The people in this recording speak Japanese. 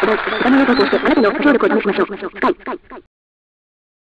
この面を投稿してあなたの協力を試しましょう。い。